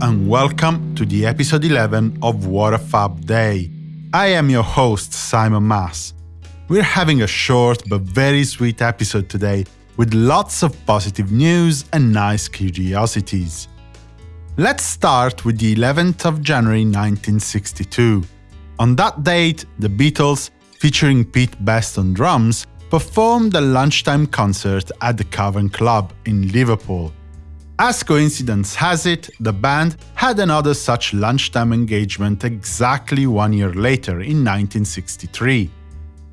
And welcome to the episode 11 of What a Fab Day. I am your host, Simon Mas. We're having a short but very sweet episode today with lots of positive news and nice curiosities. Let's start with the 11th of January 1962. On that date, the Beatles, featuring Pete Best on drums, performed a lunchtime concert at the Cavern Club in Liverpool. As coincidence has it, the band had another such lunchtime engagement exactly one year later in 1963.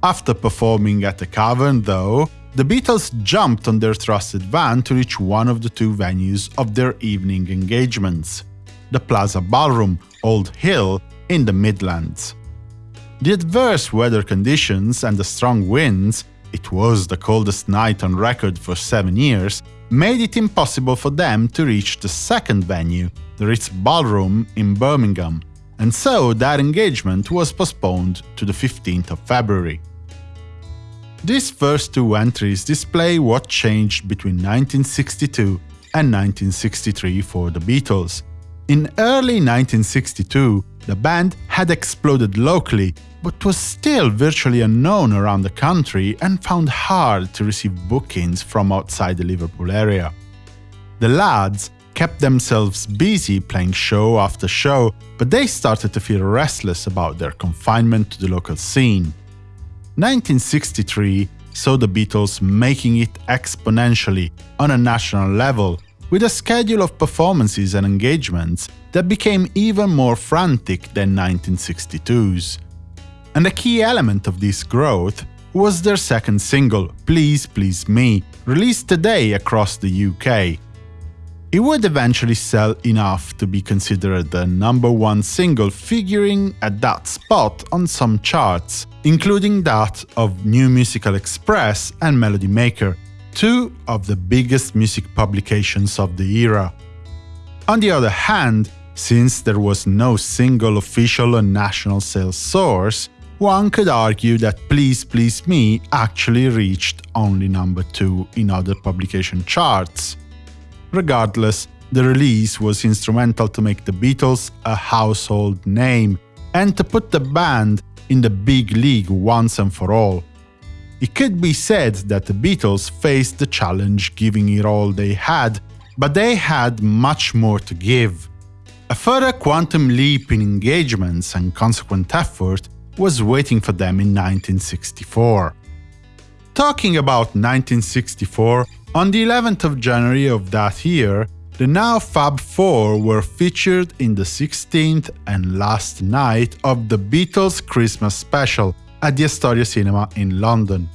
After performing at the Cavern, though, the Beatles jumped on their trusted van to reach one of the two venues of their evening engagements the Plaza Ballroom, Old Hill, in the Midlands. The adverse weather conditions and the strong winds it was the coldest night on record for seven years, made it impossible for them to reach the second venue, the Ritz Ballroom in Birmingham, and so that engagement was postponed to the 15th of February. These first two entries display what changed between 1962 and 1963 for the Beatles. In early 1962, the band had exploded locally but was still virtually unknown around the country and found hard to receive bookings from outside the Liverpool area. The lads kept themselves busy playing show after show, but they started to feel restless about their confinement to the local scene. 1963 saw the Beatles making it exponentially on a national level, with a schedule of performances and engagements that became even more frantic than 1962's. And a key element of this growth was their second single, Please Please Me, released today across the UK. It would eventually sell enough to be considered the number one single figuring at that spot on some charts, including that of New Musical Express and Melody Maker, two of the biggest music publications of the era. On the other hand, since there was no single official and national sales source, one could argue that Please Please Me actually reached only number 2 in other publication charts. Regardless, the release was instrumental to make the Beatles a household name and to put the band in the big league once and for all. It could be said that the Beatles faced the challenge giving it all they had, but they had much more to give. A further quantum leap in engagements and consequent effort was waiting for them in 1964. Talking about 1964, on the 11th of January of that year, the now Fab Four were featured in the 16th and last night of the Beatles Christmas special at the Astoria Cinema in London.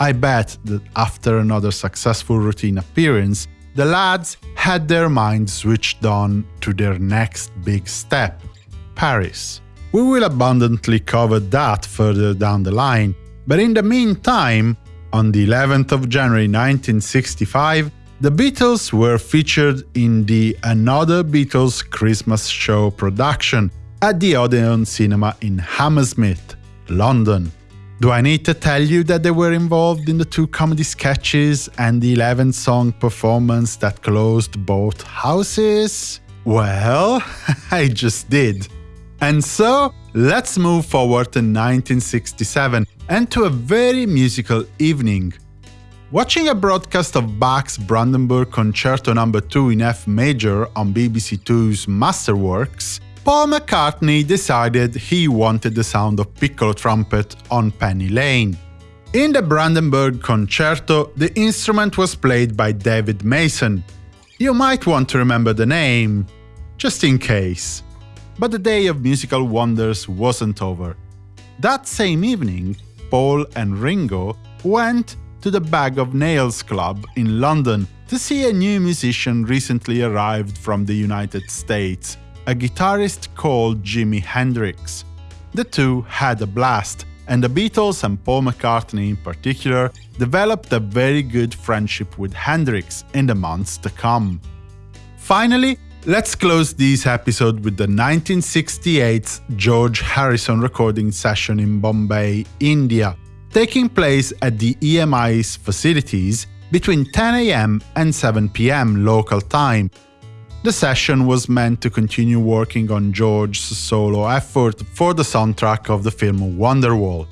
I bet that after another successful routine appearance, the lads had their minds switched on to their next big step Paris. We will abundantly cover that further down the line, but in the meantime, on the 11th of January 1965, the Beatles were featured in the Another Beatles Christmas Show production at the Odeon Cinema in Hammersmith, London. Do I need to tell you that they were involved in the two comedy sketches and the 11 song performance that closed both houses? Well, I just did. And so, let's move forward to 1967 and to a very musical evening. Watching a broadcast of Bach's Brandenburg Concerto No. 2 in F major on BBC Two's Masterworks, Paul McCartney decided he wanted the sound of piccolo trumpet on Penny Lane. In the Brandenburg Concerto, the instrument was played by David Mason. You might want to remember the name, just in case. But the day of musical wonders wasn't over. That same evening, Paul and Ringo went to the Bag of Nails Club in London to see a new musician recently arrived from the United States, a guitarist called Jimi Hendrix. The two had a blast, and the Beatles and Paul McCartney in particular developed a very good friendship with Hendrix in the months to come. Finally, Let's close this episode with the 1968 George Harrison recording session in Bombay, India, taking place at the EMI's facilities between 10 am and 7 pm local time. The session was meant to continue working on George's solo effort for the soundtrack of the film Wonderwall.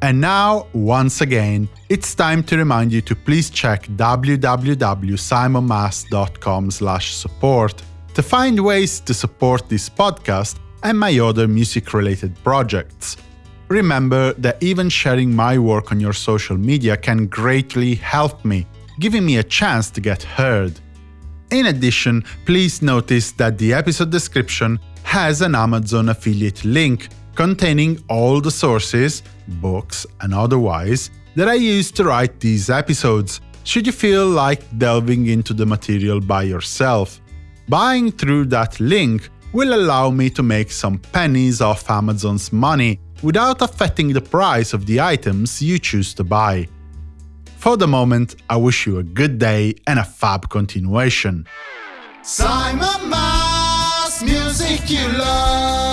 And now, once again, it's time to remind you to please check www.simonmas.com/support to find ways to support this podcast and my other music-related projects. Remember that even sharing my work on your social media can greatly help me, giving me a chance to get heard. In addition, please notice that the episode description has an Amazon affiliate link containing all the sources, books and otherwise, that I used to write these episodes, should you feel like delving into the material by yourself. Buying through that link will allow me to make some pennies off Amazon's money without affecting the price of the items you choose to buy. For the moment, I wish you a good day and a fab continuation. Simon Mas, music you love.